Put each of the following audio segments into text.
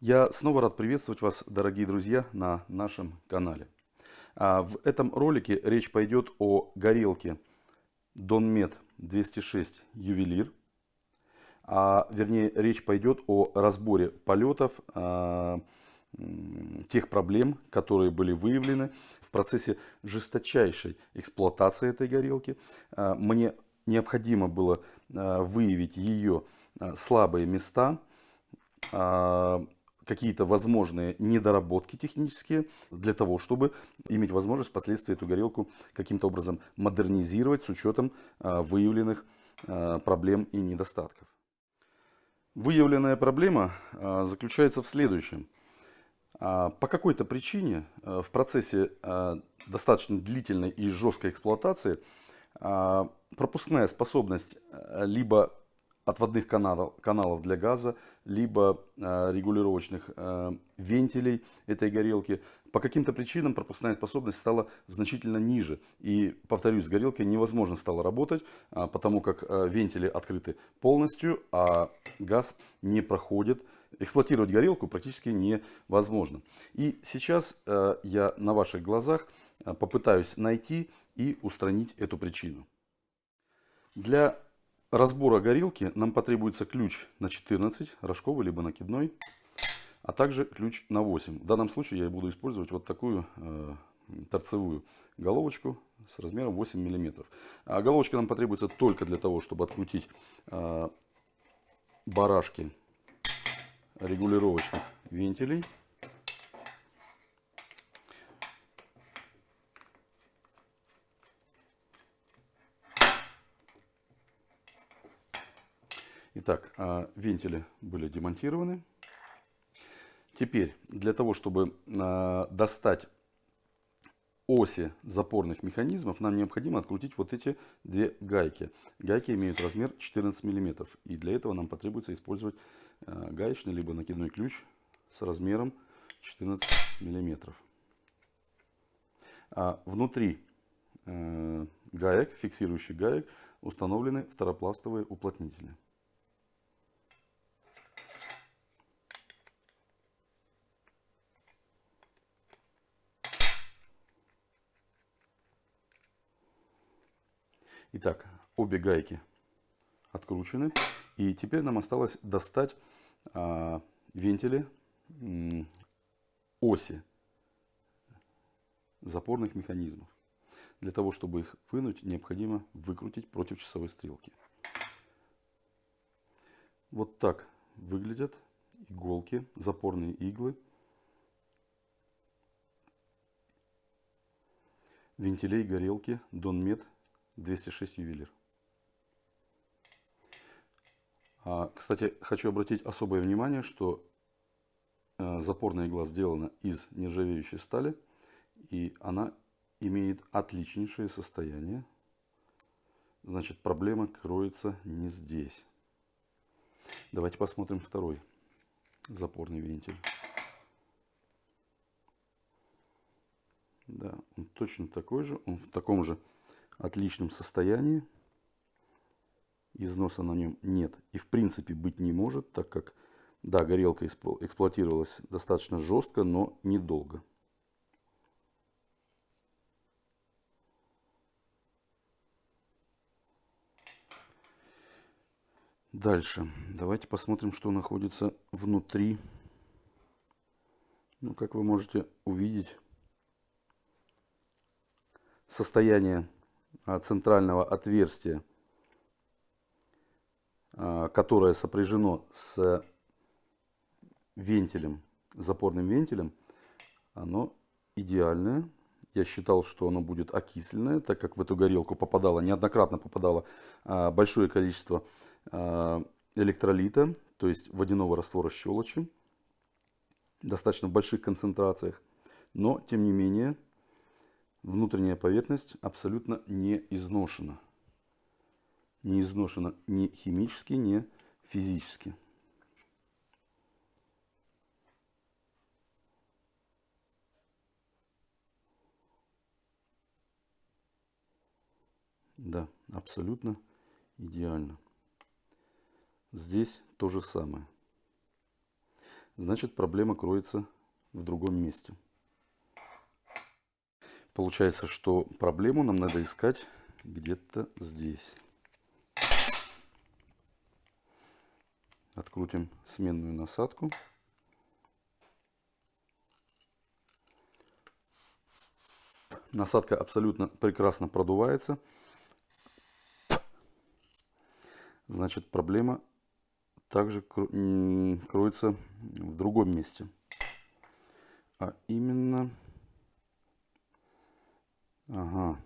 Я снова рад приветствовать вас, дорогие друзья, на нашем канале. А, в этом ролике речь пойдет о горелке Donmet 206 Ювелир. А, вернее, речь пойдет о разборе полетов, а, тех проблем, которые были выявлены в процессе жесточайшей эксплуатации этой горелки. А, мне необходимо было выявить ее слабые места, какие-то возможные недоработки технические для того, чтобы иметь возможность впоследствии эту горелку каким-то образом модернизировать с учетом а, выявленных а, проблем и недостатков. Выявленная проблема а, заключается в следующем. По какой-то причине в процессе достаточно длительной и жесткой эксплуатации пропускная способность либо отводных каналов, каналов для газа, либо э, регулировочных э, вентилей этой горелки. По каким-то причинам пропускная способность стала значительно ниже. И, повторюсь, с горелкой невозможно стало работать, э, потому как э, вентили открыты полностью, а газ не проходит. Эксплуатировать горелку практически невозможно. И сейчас э, я на ваших глазах э, попытаюсь найти и устранить эту причину. Для разбора горелки нам потребуется ключ на 14, рожковый либо накидной, а также ключ на 8. В данном случае я буду использовать вот такую э, торцевую головочку с размером 8 мм. А головочка нам потребуется только для того, чтобы открутить э, барашки регулировочных вентилей. Итак, а, вентили были демонтированы. Теперь, для того, чтобы а, достать оси запорных механизмов, нам необходимо открутить вот эти две гайки. Гайки имеют размер 14 мм. И для этого нам потребуется использовать а, гаечный либо накидной ключ с размером 14 мм. Внутри гаек, фиксирующих гаек, установлены второпластовые уплотнители. Итак, обе гайки откручены. И теперь нам осталось достать а, вентили оси запорных механизмов. Для того, чтобы их вынуть, необходимо выкрутить против часовой стрелки. Вот так выглядят иголки, запорные иглы. Вентилей горелки Донмет 206 ювелир. А, кстати, хочу обратить особое внимание, что э, запорная игла сделана из нержавеющей стали. И она имеет отличнейшее состояние. Значит, проблема кроется не здесь. Давайте посмотрим второй запорный вентиль. Да, он точно такой же. Он в таком же отличном состоянии. Износа на нем нет и в принципе быть не может, так как, да, горелка эксплуатировалась достаточно жестко, но недолго. Дальше. Давайте посмотрим, что находится внутри. Ну, как вы можете увидеть, состояние центрального отверстия, а, которое сопряжено с вентилем, запорным вентилем, оно идеальное. Я считал, что оно будет окисленное, так как в эту горелку попадало, неоднократно попадало а, большое количество электролита, то есть водяного раствора щелочи, достаточно в больших концентрациях. Но, тем не менее, внутренняя поверхность абсолютно не изношена. Не изношена ни химически, ни физически. Да, абсолютно идеально. Здесь то же самое. значит проблема кроется в другом месте. Получается, что проблему нам надо искать где-то здесь. Открутим сменную насадку. Насадка абсолютно прекрасно продувается. Значит, проблема также кроется в другом месте. А именно... Ага.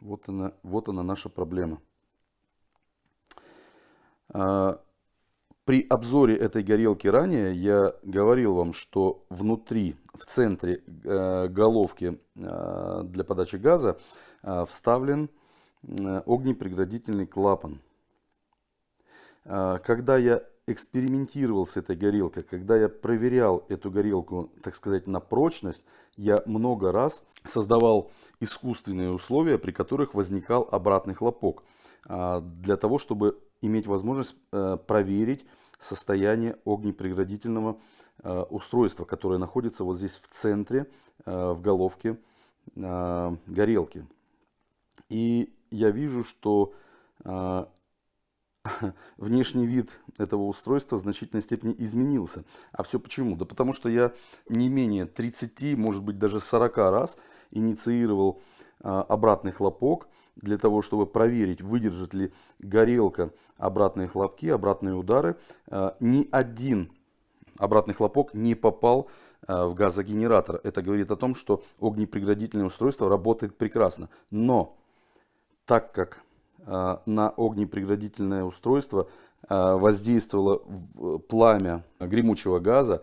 Вот она, вот она наша проблема. А, при обзоре этой горелки ранее я говорил вам, что внутри, в центре э, головки э, для подачи газа э, вставлен огнепреградительный клапан. Когда я экспериментировал с этой горелкой, когда я проверял эту горелку, так сказать, на прочность, я много раз создавал искусственные условия, при которых возникал обратный хлопок, для того, чтобы иметь возможность проверить состояние огнепреградительного э, устройства, которое находится вот здесь в центре, э, в головке э, горелки. И я вижу, что внешний вид этого устройства в значительной степени изменился. А все почему? Да потому что я не менее 30, может быть даже 40 раз инициировал обратный хлопок для того, чтобы проверить, выдержит ли горелка обратные хлопки, обратные удары. Э, ни один обратный хлопок не попал э, в газогенератор. Это говорит о том, что огнепреградительное устройство работает прекрасно. Но так как на огнепреградительное устройство воздействовало пламя гремучего газа,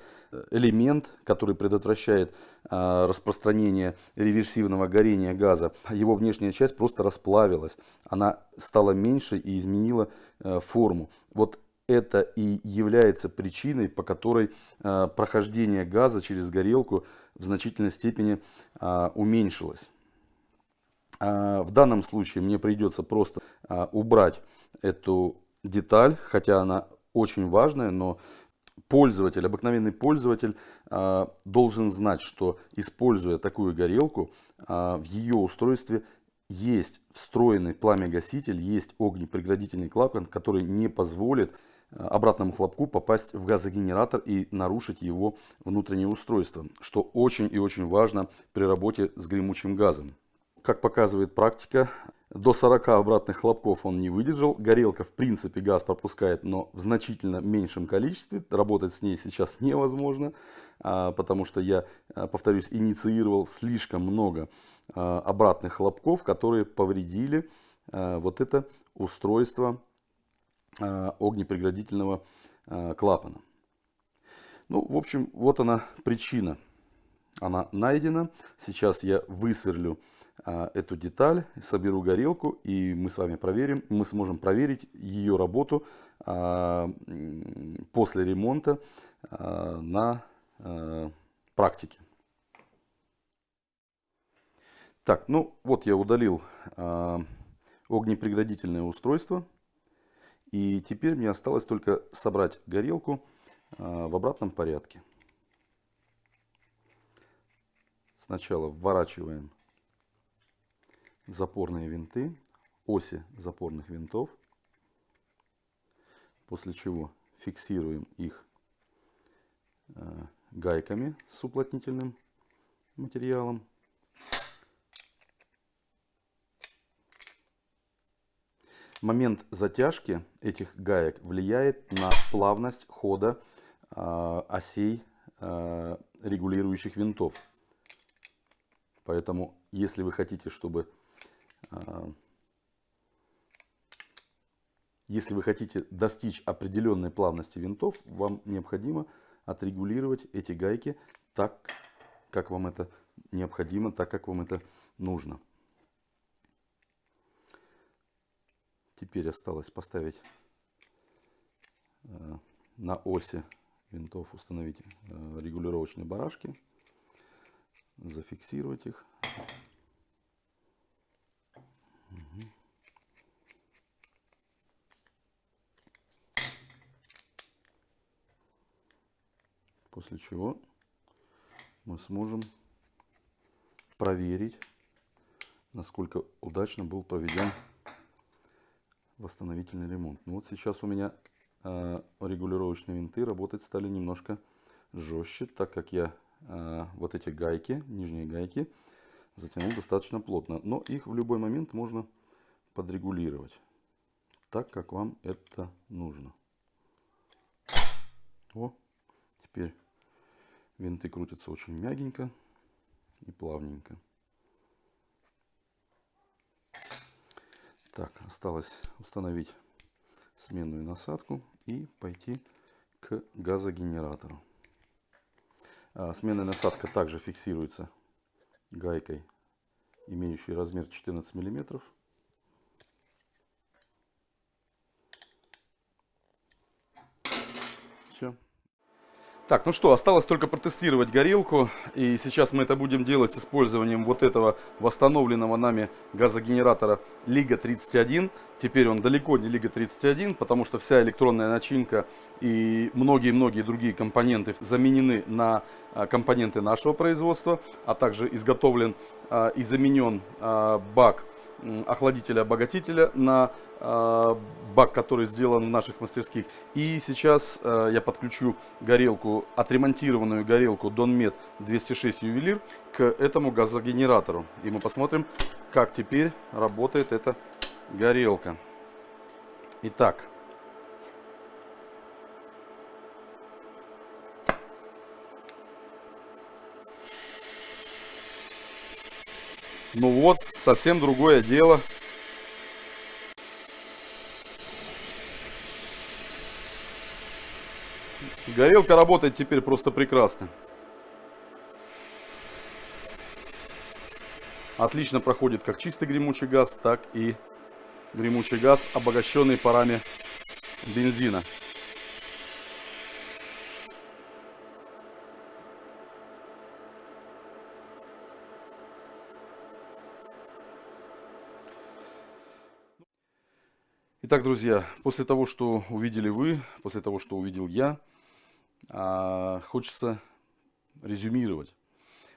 элемент, который предотвращает распространение реверсивного горения газа, его внешняя часть просто расплавилась. Она стала меньше и изменила э, форму. Вот это и является причиной, по которой э, прохождение газа через горелку в значительной степени уменьшилось. А, в данном случае мне придется просто убрать эту деталь, хотя она очень важная, но пользователь, обыкновенный пользователь э, должен знать, что используя такую горелку, в ее устройстве есть встроенный пламя-гаситель, есть огнепреградительный клапан, который не позволит обратному хлопку попасть в газогенератор и нарушить его внутреннее устройство, что очень и очень важно при работе с гремучим газом. Как показывает практика, до 40 обратных хлопков он не выдержал. Горелка в принципе газ пропускает, но в значительно меньшем количестве. Работать с ней сейчас невозможно, а, потому что я, а, повторюсь, инициировал слишком много а, обратных хлопков, которые повредили вот это устройство огнепреградительного клапана. Ну, в общем, вот она причина. Она найдена. Сейчас я высверлю эту деталь, соберу горелку и мы с вами проверим, мы сможем проверить ее работу а, после ремонта а, на практике. Так, ну вот я удалил огнепреградительное устройство. И теперь мне осталось только собрать горелку в обратном порядке. Сначала вворачиваем запорные винты, оси запорных винтов, после чего фиксируем их э, гайками с уплотнительным материалом. Момент затяжки этих гаек влияет на плавность хода э, осей э, регулирующих винтов. Поэтому, если вы хотите, чтобы если вы хотите достичь определенной плавности винтов, вам необходимо отрегулировать эти гайки так, как вам это необходимо, так, как вам это нужно. Теперь осталось поставить э, на оси винтов, установить э, регулировочные барашки, зафиксировать их. После чего мы сможем проверить, насколько удачно был проведен восстановительный ремонт. Ну вот сейчас у меня э, регулировочные винты работать стали немножко жестче, так как я э, вот эти гайки, нижние гайки, затянул достаточно плотно. Но их в любой момент можно подрегулировать, так как вам это нужно. О, теперь винты крутятся очень мягенько и плавненько. Так, осталось установить сменную насадку и пойти к газогенератору. А, сменная насадка также фиксируется гайкой, имеющей размер 14 миллиметров. Все. Так, ну что, осталось только протестировать горелку. И сейчас мы это будем делать с использованием вот этого восстановленного нами газогенератора Лига 31. Теперь он далеко не Лига 31, потому что вся электронная начинка и многие-многие другие компоненты заменены на а, компоненты нашего производства, а также изготовлен а, и заменен а, бак охладителя-обогатителя на э, бак, который сделан в наших мастерских. И сейчас э, я подключу горелку, отремонтированную горелку Donmet 206 ювелир к этому газогенератору. И мы посмотрим, как теперь работает эта горелка. Итак. Ну вот, совсем другое дело. Горелка работает теперь просто прекрасно. Отлично проходит как чистый гремучий газ, так и гремучий газ, обогащенный парами бензина. Итак, друзья, после того, что увидели вы, после того, что увидел я, а, хочется резюмировать.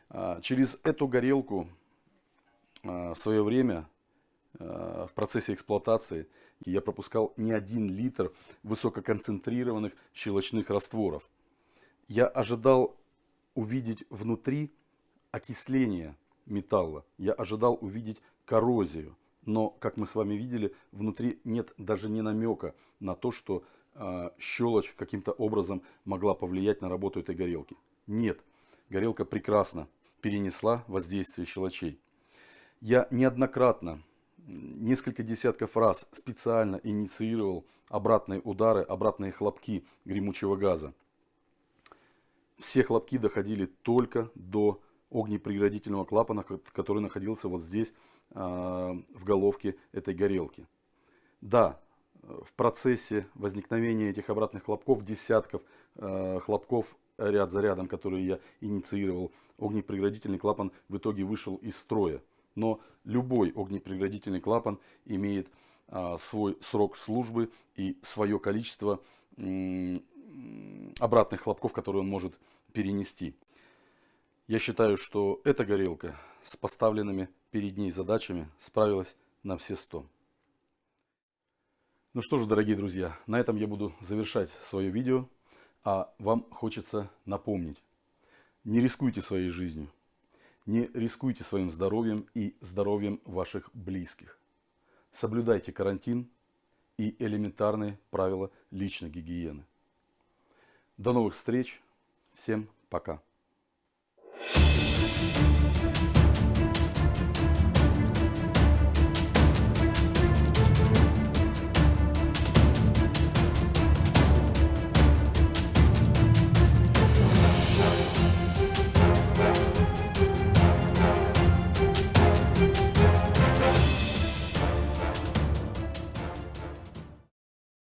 А, через эту горелку а, в свое время в процессе эксплуатации я пропускал не один литр высококонцентрированных щелочных растворов. Я ожидал увидеть внутри окисление металла. Я ожидал увидеть коррозию. Но, как мы с вами видели, внутри нет даже ни намека на то, что э, щелочь каким-то образом могла повлиять на работу этой горелки. Нет, горелка прекрасно перенесла воздействие щелочей. Я неоднократно, несколько десятков раз специально инициировал обратные удары, обратные хлопки гремучего газа. Все хлопки доходили только до огнепреградительного клапана, который находился вот здесь, а, в головке этой горелки. Да, в процессе возникновения этих обратных хлопков, десятков а, хлопков ряд за рядом, которые я инициировал, огнепреградительный клапан в итоге вышел из строя. Но любой огнепреградительный клапан имеет а, свой срок службы и свое количество обратных хлопков, которые он может перенести. Я считаю, что эта горелка с поставленными перед ней задачами справилась на все сто. Ну что ж, дорогие друзья, на этом я буду завершать свое видео. А вам хочется напомнить, не рискуйте своей жизнью, не рискуйте своим здоровьем и здоровьем ваших близких. Соблюдайте карантин и элементарные правила личной гигиены. До новых встреч. Всем пока.